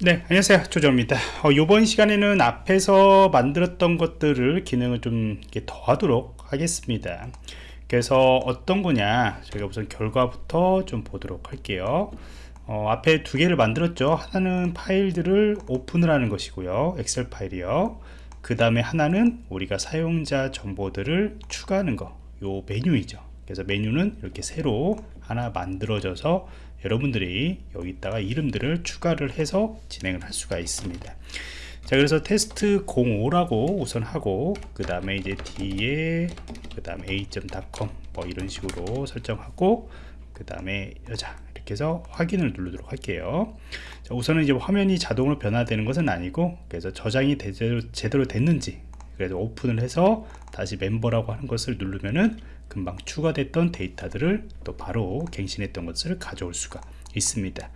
네 안녕하세요. 조정입니다. 어, 이번 시간에는 앞에서 만들었던 것들을 기능을 좀 더하도록 하겠습니다. 그래서 어떤 거냐 저희가 우선 결과부터 좀 보도록 할게요. 어, 앞에 두 개를 만들었죠. 하나는 파일들을 오픈을 하는 것이고요. 엑셀 파일이요. 그 다음에 하나는 우리가 사용자 정보들을 추가하는 거요 메뉴이죠. 그래서 메뉴는 이렇게 새로 하나 만들어져서 여러분들이 여기다가 이름들을 추가를 해서 진행을 할 수가 있습니다. 자 그래서 테스트 05라고 우선 하고 그 다음에 이제 뒤에 그 다음에 a.com 뭐 이런 식으로 설정하고 그 다음에 여자 이렇게 해서 확인을 누르도록 할게요. 자, 우선은 이제 화면이 자동으로 변화되는 것은 아니고 그래서 저장이 제대로, 제대로 됐는지 그래서 오픈을 해서 다시 멤버라고 하는 것을 누르면은 금방 추가됐던 데이터들을 또 바로 갱신했던 것을 가져올 수가 있습니다.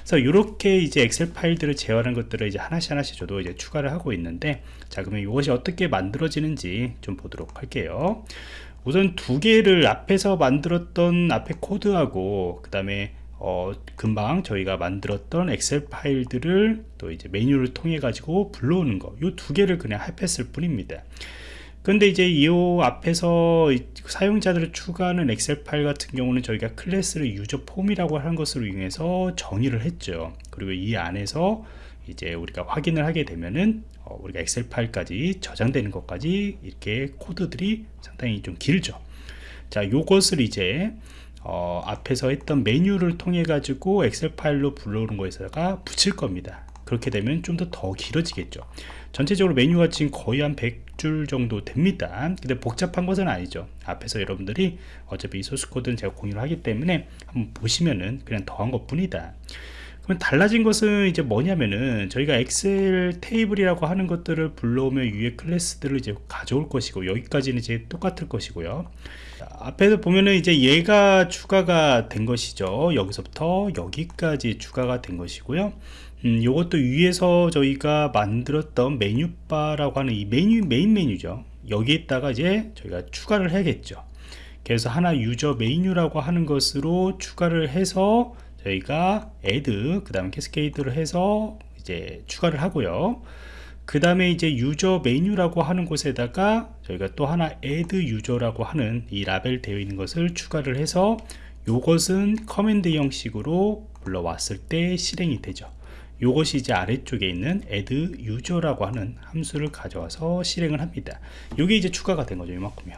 그래서 이렇게 이제 엑셀 파일들을 제어하는 것들을 이제 하나씩 하나씩 저도 이제 추가를 하고 있는데 자 그러면 이것이 어떻게 만들어지는지 좀 보도록 할게요. 우선 두 개를 앞에서 만들었던 앞에 코드하고 그 다음에 어, 금방 저희가 만들었던 엑셀 파일들을 또 이제 메뉴를 통해 가지고 불러오는 거. 이 두 개를 그냥 합했을 뿐입니다. 근데 이제 이 앞에서 사용자들을 추가하는 엑셀 파일 같은 경우는 저희가 클래스를 user form이라고 하는 것으로 이용해서 정의를 했죠. 그리고 이 안에서 이제 우리가 확인을 하게 되면은 어, 우리가 엑셀 파일까지 저장되는 것까지 이렇게 코드들이 상당히 좀 길죠. 자 요것을 이제 어, 앞에서 했던 메뉴를 통해 가지고 엑셀 파일로 불러오는 거에다가 붙일 겁니다. 그렇게 되면 좀 더 더 길어지겠죠. 전체적으로 메뉴가 지금 거의 한 100줄 정도 됩니다. 근데 복잡한 것은 아니죠. 앞에서 여러분들이 어차피 이 소스코드는 제가 공유를 하기 때문에 한번 보시면은 그냥 더한 것 뿐이다 그럼 달라진 것은 이제 뭐냐면은 저희가 엑셀 테이블이라고 하는 것들을 불러오면 위에 클래스들을 이제 가져올 것이고 여기까지는 이제 똑같을 것이고요. 앞에서 보면은 이제 얘가 추가가 된 것이죠. 여기서부터 여기까지 추가가 된 것이고요. 음, 이것도 위에서 저희가 만들었던 menu bar라고 하는 이 메뉴 메인 메뉴죠. 여기에다가 이제 저희가 추가를 해야겠죠. 그래서 하나 user menu라고 하는 것으로 추가를 해서 저희가 add 그 다음에 cascade를 해서 이제 추가를 하고요. 그 다음에 이제 user menu라고 하는 곳에다가 저희가 또 하나 add user라고 하는 이 라벨 되어 있는 것을 추가를 해서 이것은 command 형식으로 불러왔을 때 실행이 되죠. 이것이 이제 아래쪽에 있는 add user라고 하는 함수를 가져와서 실행을 합니다. 이게 이제 추가가 된 거죠 이만큼요.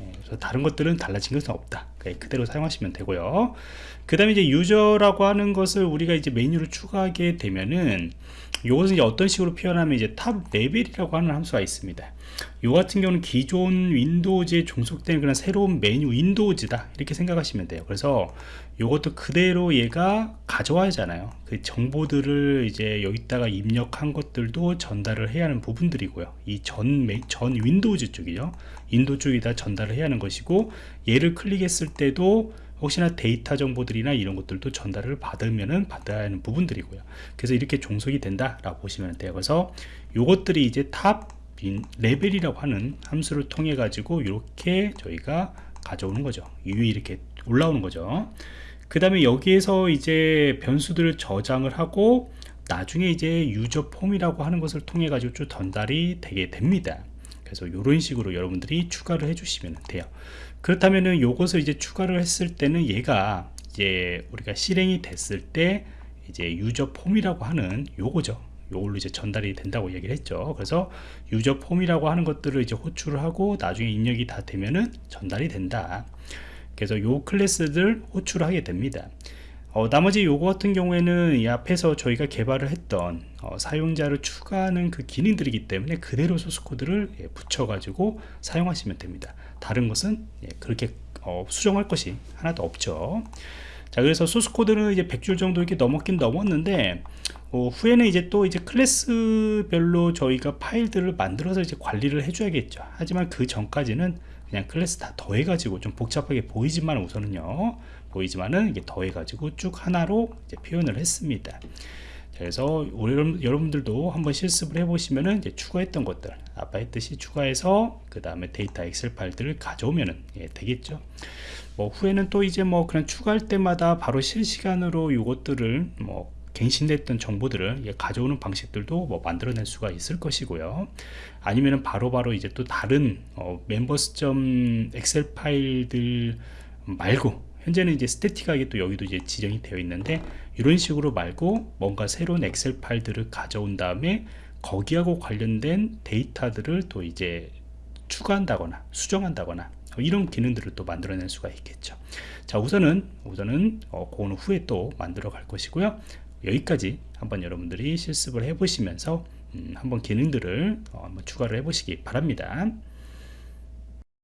예, 그래서 다른 것들은 달라진 것은 없다 그대로 사용하시면 되고요. 그 다음에 이제 user라고 하는 것을 우리가 이제 메뉴를 추가하게 되면은 이것은 이제 어떤 식으로 표현하면 이제 top level이라고 하는 함수가 있습니다. 이 같은 경우는 기존 윈도우즈에 종속된 그런 새로운 메뉴 윈도우즈다. 이렇게 생각하시면 돼요. 그래서 이것도 그대로 얘가 가져와야 하잖아요. 그 정보들을 이제 여기다가 입력한 것들도 전달을 해야 하는 부분들이고요. 이전전 윈도우즈 쪽이요 윈도우 쪽에다 전달을 해야 하는 것이고 얘를 클릭했을 때도 혹시나 데이터 정보들이나 이런 것들도 전달을 받으면은 받아야 하는 부분들이고요. 그래서 이렇게 종속이 된다 라고 보시면 돼요. 그래서 이것들이 이제 top level이라고 하는 함수를 통해 가지고 이렇게 저희가 가져오는 거죠. 위에 이렇게 올라오는 거죠. 그 다음에 여기에서 이제 변수들을 저장을 하고 나중에 이제 유저 폼이라고 하는 것을 통해 가지고 쭉 전달이 되게 됩니다 그래서 이런 식으로 여러분들이 추가를 해주시면 돼요. 그렇다면은 요것을 이제 추가를 했을 때는 얘가 이제 우리가 실행이 됐을 때 이제 유저 폼이라고 하는 요거죠. 요걸로 이제 전달이 된다고 얘기를 했죠. 그래서 유저 폼이라고 하는 것들을 이제 호출을 하고 나중에 입력이 다 되면은 전달이 된다. 그래서 요 클래스들 호출을 하게 됩니다 어, 나머지 요거 같은 경우에는 이 앞에서 저희가 개발을 했던 어, 사용자를 추가하는 그 기능들이기 때문에 그대로 소스코드를 예, 붙여 가지고 사용하시면 됩니다. 다른 것은 예, 그렇게 어, 수정할 것이 하나도 없죠. 자 그래서 소스코드는 이제 100줄 정도 이렇게 넘었긴 넘었는데 어, 후에는 이제 또 이제 클래스별로 저희가 파일들을 만들어서 이제 관리를 해줘야겠죠. 하지만 그 전까지는 그냥 클래스 다 더해 가지고 좀 복잡하게 보이지만 우선은요 보이지만은 이게 더해 가지고 쭉 하나로 표현을 했습니다. 그래서 여러분들도 한번 실습을 해보시면은 이제 추가했던 것들 아까 했듯이 추가해서 그 다음에 데이터 엑셀 파일들을 가져오면 예, 되겠죠. 뭐 후에는 또 이제 뭐 그냥 추가할 때마다 바로 실시간으로 이것들을 뭐 갱신됐던 정보들을 가져오는 방식들도 뭐 만들어낼 수가 있을 것이고요. 아니면은 바로바로 이제 또 다른 어, 멤버스 점 엑셀 파일들 말고 현재는 이제 스태틱하게 또 여기도 이제 지정이 되어 있는데 이런 식으로 말고 뭔가 새로운 엑셀 파일들을 가져온 다음에 거기하고 관련된 데이터들을 또 이제 추가한다거나 수정한다거나 이런 기능들을 또 만들어낼 수가 있겠죠. 자 우선은 우선은 어, 그거는 후에 또 만들어 갈 것이고요. 여기까지 한번 여러분들이 실습을 해 보시면서 음, 한번 기능들을 어, 한번 추가를 해 보시기 바랍니다